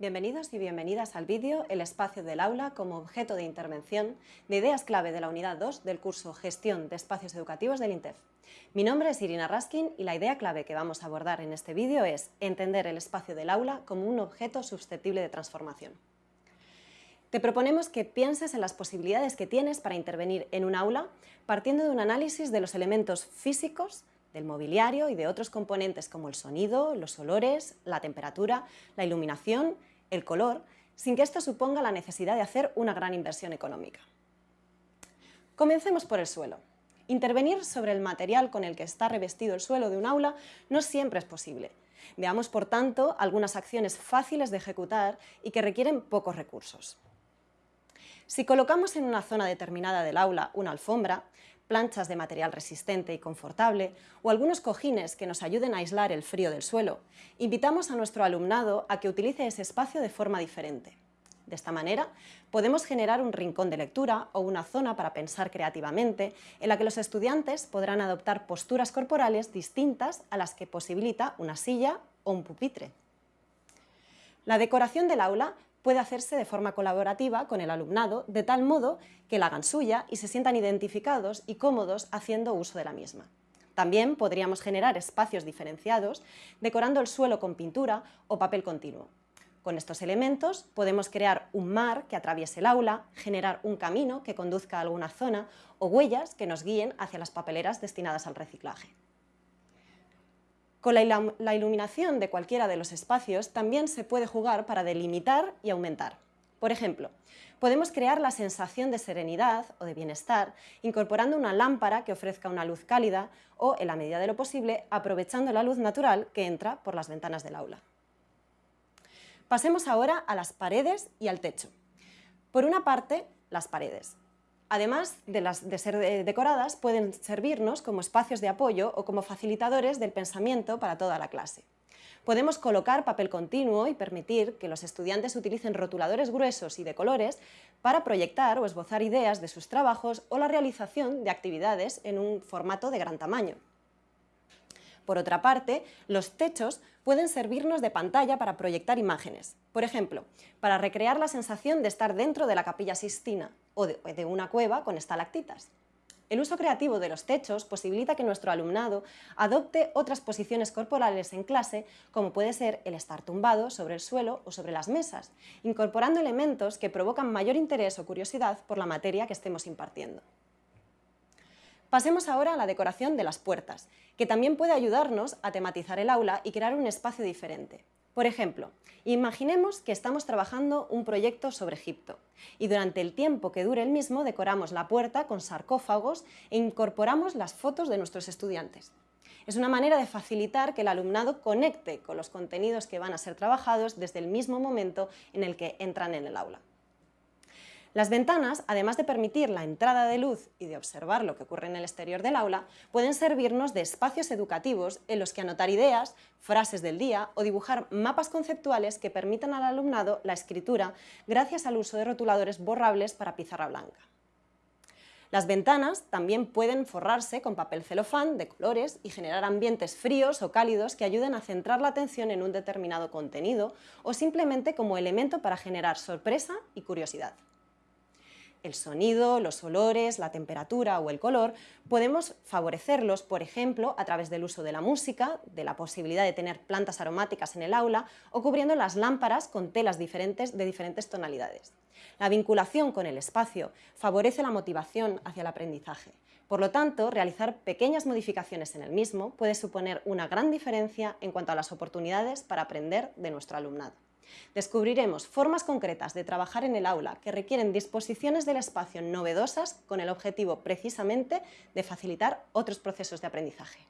Bienvenidos y bienvenidas al vídeo El espacio del aula como objeto de intervención de ideas clave de la unidad 2 del curso Gestión de Espacios Educativos del INTEF. Mi nombre es Irina Raskin y la idea clave que vamos a abordar en este vídeo es entender el espacio del aula como un objeto susceptible de transformación. Te proponemos que pienses en las posibilidades que tienes para intervenir en un aula partiendo de un análisis de los elementos físicos, del mobiliario y de otros componentes como el sonido, los olores, la temperatura, la iluminación, el color, sin que esto suponga la necesidad de hacer una gran inversión económica. Comencemos por el suelo. Intervenir sobre el material con el que está revestido el suelo de un aula no siempre es posible. Veamos, por tanto, algunas acciones fáciles de ejecutar y que requieren pocos recursos. Si colocamos en una zona determinada del aula una alfombra, planchas de material resistente y confortable o algunos cojines que nos ayuden a aislar el frío del suelo, invitamos a nuestro alumnado a que utilice ese espacio de forma diferente. De esta manera, podemos generar un rincón de lectura o una zona para pensar creativamente en la que los estudiantes podrán adoptar posturas corporales distintas a las que posibilita una silla o un pupitre. La decoración del aula puede hacerse de forma colaborativa con el alumnado, de tal modo que la hagan suya y se sientan identificados y cómodos haciendo uso de la misma. También podríamos generar espacios diferenciados, decorando el suelo con pintura o papel continuo. Con estos elementos podemos crear un mar que atraviese el aula, generar un camino que conduzca a alguna zona o huellas que nos guíen hacia las papeleras destinadas al reciclaje. Con la iluminación de cualquiera de los espacios también se puede jugar para delimitar y aumentar. Por ejemplo, podemos crear la sensación de serenidad o de bienestar incorporando una lámpara que ofrezca una luz cálida o, en la medida de lo posible, aprovechando la luz natural que entra por las ventanas del aula. Pasemos ahora a las paredes y al techo. Por una parte, las paredes. Además de, ser eh, decoradas, pueden servirnos como espacios de apoyo o como facilitadores del pensamiento para toda la clase. Podemos colocar papel continuo y permitir que los estudiantes utilicen rotuladores gruesos y de colores para proyectar o esbozar ideas de sus trabajos o la realización de actividades en un formato de gran tamaño. Por otra parte, los techos pueden servirnos de pantalla para proyectar imágenes. Por ejemplo, para recrear la sensación de estar dentro de la capilla Sistina o de, una cueva con estalactitas. El uso creativo de los techos posibilita que nuestro alumnado adopte otras posiciones corporales en clase, como puede ser el estar tumbado sobre el suelo o sobre las mesas, incorporando elementos que provocan mayor interés o curiosidad por la materia que estemos impartiendo. Pasemos ahora a la decoración de las puertas, que también puede ayudarnos a tematizar el aula y crear un espacio diferente. Por ejemplo, imaginemos que estamos trabajando un proyecto sobre Egipto y durante el tiempo que dure el mismo decoramos la puerta con sarcófagos e incorporamos las fotos de nuestros estudiantes. Es una manera de facilitar que el alumnado conecte con los contenidos que van a ser trabajados desde el mismo momento en el que entran en el aula. Las ventanas, además de permitir la entrada de luz y de observar lo que ocurre en el exterior del aula, pueden servirnos de espacios educativos en los que anotar ideas, frases del día o dibujar mapas conceptuales que permitan al alumnado la escritura gracias al uso de rotuladores borrables para pizarra blanca. Las ventanas también pueden forrarse con papel celofán de colores y generar ambientes fríos o cálidos que ayuden a centrar la atención en un determinado contenido o simplemente como elemento para generar sorpresa y curiosidad el sonido, los olores, la temperatura o el color, podemos favorecerlos, por ejemplo, a través del uso de la música, de la posibilidad de tener plantas aromáticas en el aula o cubriendo las lámparas con telas diferentes de diferentes tonalidades. La vinculación con el espacio favorece la motivación hacia el aprendizaje. Por lo tanto, realizar pequeñas modificaciones en el mismo puede suponer una gran diferencia en cuanto a las oportunidades para aprender de nuestro alumnado. Descubriremos formas concretas de trabajar en el aula que requieren disposiciones del espacio novedosas con el objetivo precisamente de facilitar otros procesos de aprendizaje.